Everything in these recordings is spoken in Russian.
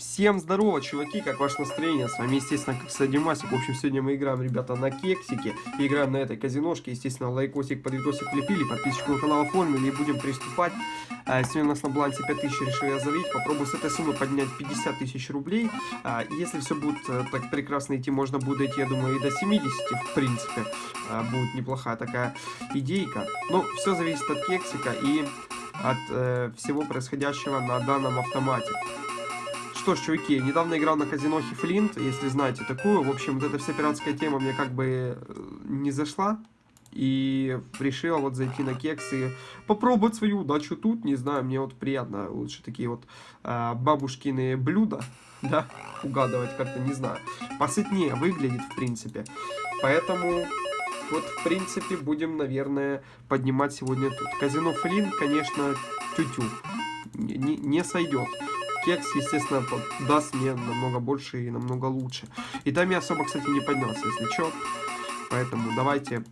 Всем здорово, чуваки, как ваше настроение? С вами, естественно, как Садимасик. В общем, сегодня мы играем, ребята, на кексике. Играем на этой казиношке. Естественно, лайкосик под видосик подписчику на канал оформили и будем приступать. А, сегодня у нас на балансе 5000 решил я залить. Попробую с этой суммы поднять 50 тысяч рублей. А, если все будет э, так прекрасно идти, можно будет дойти, я думаю, и до 70, в принципе. А, будет неплохая такая идейка. Но все зависит от кексика и от э, всего происходящего на данном автомате. Что ж, чуваки, недавно играл на казинохе Флинт, если знаете такую. В общем, вот эта вся пиратская тема мне как бы э, не зашла. И решил вот зайти на кекс и попробовать свою удачу тут. Не знаю, мне вот приятно лучше такие вот э, бабушкины блюда, да, угадывать как-то, не знаю. Посытнее выглядит, в принципе. Поэтому вот, в принципе, будем, наверное, поднимать сегодня тут. Казино Флинт, конечно, тю-тю. Не, не сойдет кекс, естественно, даст мне намного больше и намного лучше. И там я особо, кстати, не поднялся, если что. Поэтому давайте,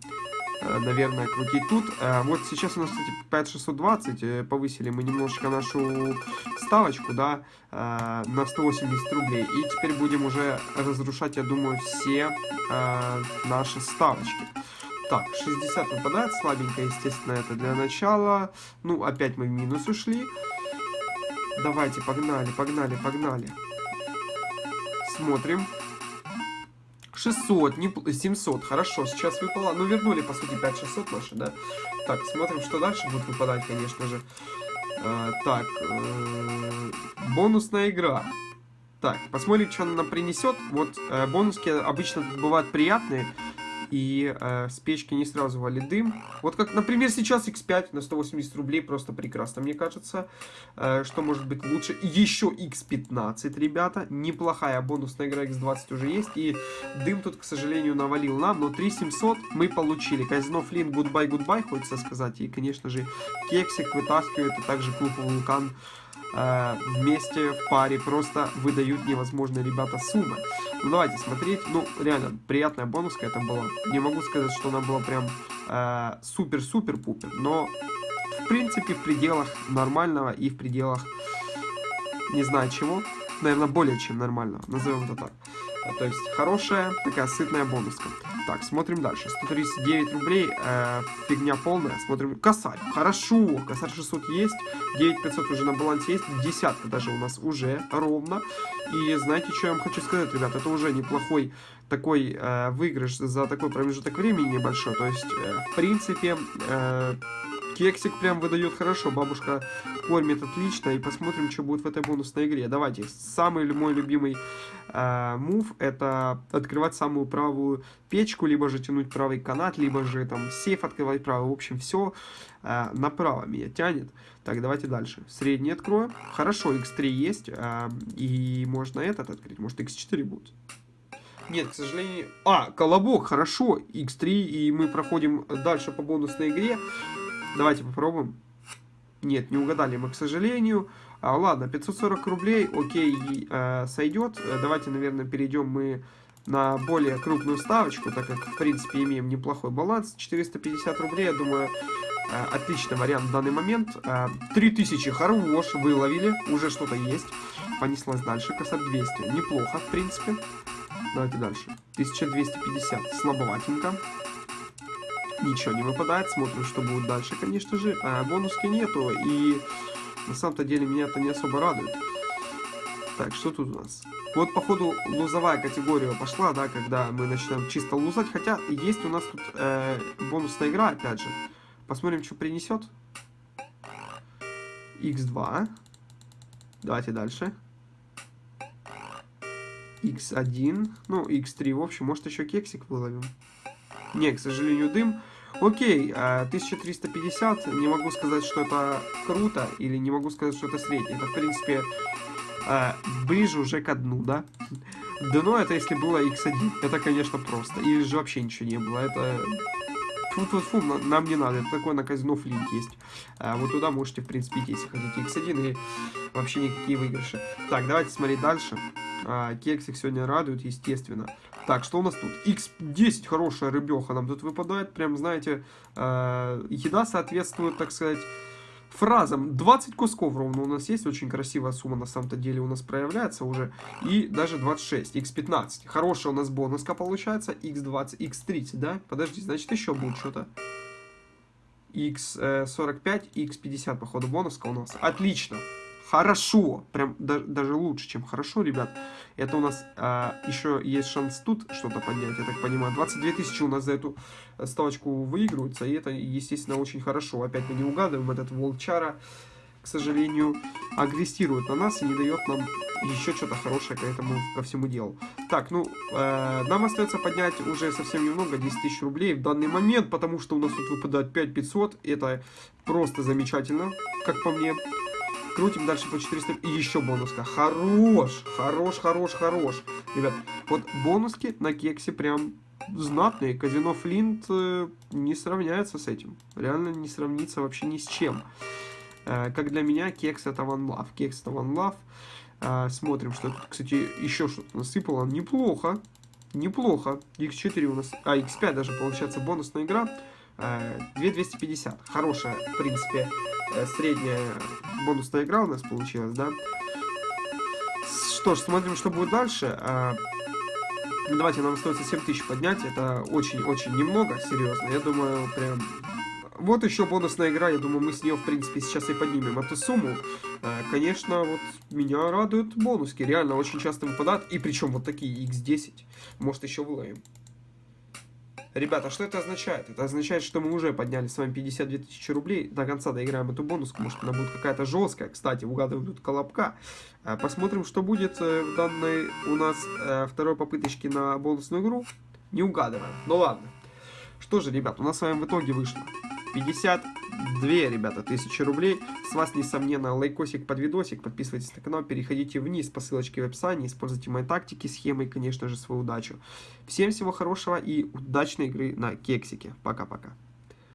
э, наверное, крутить тут. Э, вот сейчас у нас, кстати, 5620. Э, повысили мы немножечко нашу ставочку, да, на 180 рублей. И теперь будем уже разрушать, я думаю, все наши ставочки. Так, 60 выпадает, слабенько, естественно, это для начала. Ну, опять мы в минус ушли. Давайте, погнали, погнали, погнали. Смотрим. 600, не, 700, хорошо, сейчас выпало, ну вернули, по сути, 5600 наши, да? Так, смотрим, что дальше будет выпадать, конечно же. А, так, э, бонусная игра. Так, посмотрим, что она нам принесет. Вот э, бонуски обычно бывают приятные и э, с печки не сразу валит дым. Вот как, например, сейчас X5 на 180 рублей просто прекрасно, мне кажется. Э, что может быть лучше? Еще X15, ребята. Неплохая бонусная игра X20 уже есть. И дым тут, к сожалению, навалил нам, но 3700 мы получили. Казино Флин, goodbye, goodbye, хочется сказать. И, конечно же, кексик вытаскивает, и также клуб Вулкан э, вместе в паре просто выдают невозможные ребята суммы. Ну давайте смотреть, ну реально приятная бонуска это была. Не могу сказать, что она была прям э, супер-супер-пупер, но в принципе в пределах нормального и в пределах не знаю чего, наверное более чем нормального, назовем это так. То есть хорошая такая сытная бонуска. Так, смотрим дальше. 139 рублей, э, фигня полная. Смотрим, косарь. Хорошо, косарь 600 есть. 9500 уже на балансе есть. Десятка даже у нас уже ровно. И знаете, что я вам хочу сказать, ребят? Это уже неплохой такой э, выигрыш за такой промежуток времени небольшой. То есть, э, в принципе, э, Кексик прям выдает хорошо, бабушка кормит отлично, и посмотрим, что будет в этой бонусной игре. Давайте, самый мой любимый э, мув, это открывать самую правую печку, либо же тянуть правый канат, либо же там сейф открывать правый, в общем, все э, направо меня тянет. Так, давайте дальше. Средний открою. Хорошо, x3 есть, э, и можно этот открыть, может x4 будет. Нет, к сожалению... А, колобок, хорошо, x3, и мы проходим дальше по бонусной игре. Давайте попробуем. Нет, не угадали мы, к сожалению. А, ладно, 540 рублей, окей, э, сойдет. Э, давайте, наверное, перейдем мы на более крупную ставочку, так как, в принципе, имеем неплохой баланс. 450 рублей, я думаю, э, отличный вариант в данный момент. Э, 3000, хорош, выловили, уже что-то есть. Понеслась дальше, косарь 200, неплохо, в принципе. Давайте дальше. 1250, слабоватенько ничего не выпадает. Смотрим, что будет дальше, конечно же. А бонуски нету, и на самом-то деле меня это не особо радует. Так, что тут у нас? Вот, походу, лузовая категория пошла, да, когда мы начинаем чисто лузать. Хотя, есть у нас тут э, бонусная игра, опять же. Посмотрим, что принесет. X2. Давайте дальше. X1. Ну, X3, в общем, может еще кексик выловим. Не, к сожалению, дым. Окей, 1350, а, не могу сказать, что это круто, или не могу сказать, что это среднее. Это, в принципе, а, ближе уже к дну, да? Дно это если было x1, это, конечно, просто. Или же вообще ничего не было, это... Фу -фу -фу, нам не надо, это такое на казино флинт есть. А, вот туда можете, в принципе, идти, если хотите x1, и вообще никакие выигрыши. Так, давайте смотреть дальше. А, кексик сегодня радует, естественно. Так, что у нас тут? X10, хорошая рыбеха нам тут выпадает. Прям, знаете, э, еда соответствует, так сказать, фразам. 20 кусков ровно у нас есть. Очень красивая сумма на самом-то деле у нас проявляется уже. И даже 26, x15. Хорошая у нас бонуска получается. x20, x30, да? Подожди, значит еще будет что-то. x45, x50, походу, бонуска у нас. Отлично хорошо, прям да, даже лучше, чем хорошо, ребят. Это у нас а, еще есть шанс тут что-то поднять, я так понимаю. 22 тысячи у нас за эту ставочку выигрываются, и это, естественно, очень хорошо. Опять мы не угадываем, этот волчара, к сожалению, агрессирует на нас и не дает нам еще что-то хорошее к этому, ко всему делу. Так, ну, э, нам остается поднять уже совсем немного, 10 тысяч рублей в данный момент, потому что у нас тут выпадает 5500, это просто замечательно, как по мне. Крутим дальше по 400. И еще бонуска. Хорош, хорош, хорош, хорош. Ребят, вот бонуски на кексе прям знатные. Казино Флинт э, не сравняется с этим. Реально не сравнится вообще ни с чем. Э, как для меня, кекс это One Love. Кекс это One Love. Э, смотрим, что тут, кстати, еще что-то насыпало. Неплохо. Неплохо. X4 у нас... А, X5 даже получается бонусная игра. 2250. Хорошая, в принципе, э, средняя бонусная игра у нас получилась, да? Что ж, смотрим, что будет дальше. Ну, давайте, нам остается 7000 поднять. Это очень-очень немного, серьезно. Я думаю, прям... Вот еще бонусная игра, я думаю, мы с нее, в принципе, сейчас и поднимем эту сумму. Конечно, вот меня радуют бонуски. Реально, очень часто выпадают. И причем вот такие x10. Может, еще выловим. Ребята, что это означает? Это означает, что мы уже подняли с вами 52 тысячи рублей. До конца доиграем эту бонуску. Может, она будет какая-то жесткая. Кстати, угадываем тут колобка. А, посмотрим, что будет э, в данной у нас э, второй попыточке на бонусную игру. Не угадываем. Ну ладно. Что же, ребят, у нас с вами в итоге вышло 52, ребята, тысячи рублей. С вас, несомненно, лайкосик под видосик. Подписывайтесь на канал, переходите вниз по ссылочке в описании. Используйте мои тактики, схемы и, конечно же, свою удачу. Всем всего хорошего и удачной игры на кексике. Пока-пока.